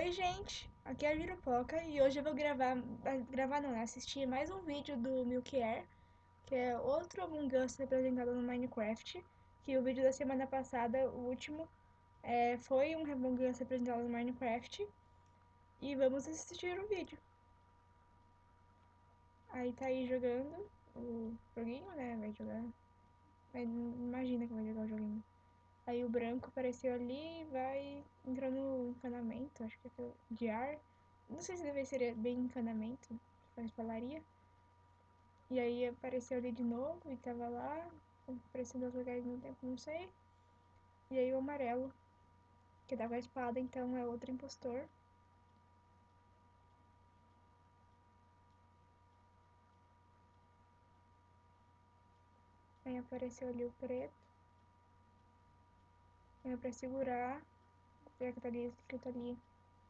Oi gente, aqui é a Virupoca e hoje eu vou gravar, gravar não, né? assistir mais um vídeo do Milk Air, que é outro Among Us representado no Minecraft, que o vídeo da semana passada, o último, é, foi um Among Us representado no Minecraft, e vamos assistir o vídeo. Aí tá aí jogando o joguinho, né, vai jogar, imagina que vai jogar o joguinho. Aí o branco apareceu ali e vai entrando no encanamento, acho que é de ar. Não sei se deve ser bem encanamento, mas falaria. E aí apareceu ali de novo e tava lá, aparecendo dois lugares no tempo, não sei. E aí o amarelo, que dava a espada, então é outro impostor. Aí apareceu ali o preto é pra segurar, já que tá ali escrito ali,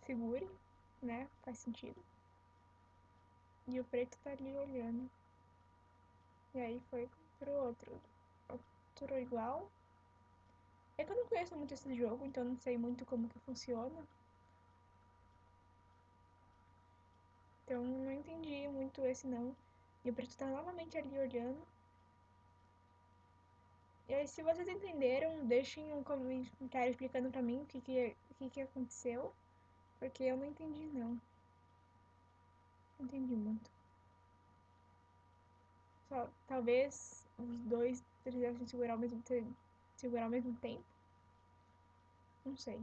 segure, né? Faz sentido. E o preto tá ali olhando. E aí foi pro outro. Outro igual. É que eu não conheço muito esse jogo, então não sei muito como que funciona. Então não entendi muito esse não. E o preto tá novamente ali olhando. E aí, se vocês entenderam, deixem um comentário explicando pra mim o que que, o que, que aconteceu, porque eu não entendi não. Não entendi muito. Só, talvez os dois precisassem segurar ao mesmo, segurar ao mesmo tempo. Não sei.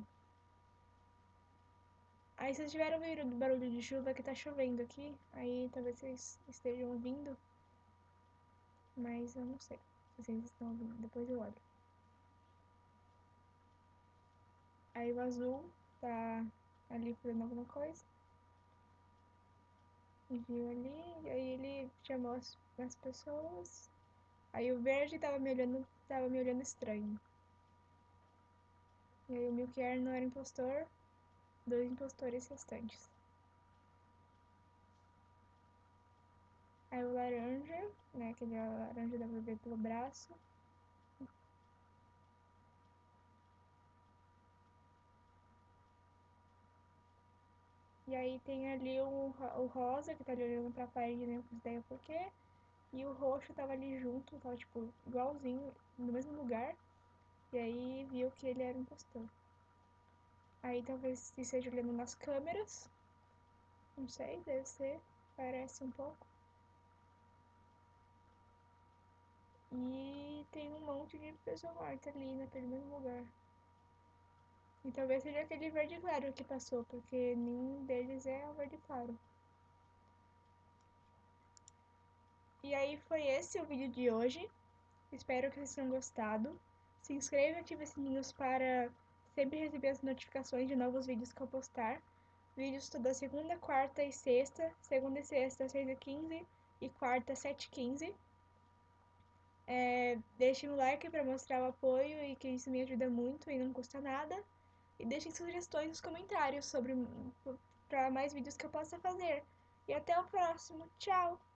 Aí vocês tiveram ouvido barulho de chuva que tá chovendo aqui, aí talvez vocês estejam ouvindo, mas eu não sei. Vocês estão ouvindo, depois eu olho. Aí o azul tá ali fazendo alguma coisa. E viu ali, aí ele chamou as, as pessoas. Aí o verde tava me olhando, tava me olhando estranho. E aí o Milkier não era impostor, dois impostores restantes. Aí o laranja, aquele laranja dá pra ver pelo braço. E aí tem ali o, o rosa, que tá ali olhando pra parede, né, não ideia por quê. E o roxo tava ali junto, tava tipo igualzinho, no mesmo lugar. E aí viu que ele era um impostor. Aí talvez esteja olhando nas câmeras. Não sei, deve ser. Parece um pouco. E tem um monte de pessoa morta ali naquele mesmo lugar. E talvez seja aquele verde claro que passou, porque nenhum deles é o verde claro. E aí foi esse o vídeo de hoje. Espero que vocês tenham gostado. Se inscreva e ative os sininhos para sempre receber as notificações de novos vídeos que eu postar. Vídeos toda segunda, quarta e sexta. Segunda e sexta, 6h15 e quarta, 7h15. É, deixem um like para mostrar o apoio e que isso me ajuda muito e não custa nada. E deixem sugestões nos comentários sobre para mais vídeos que eu possa fazer. E até o próximo. Tchau!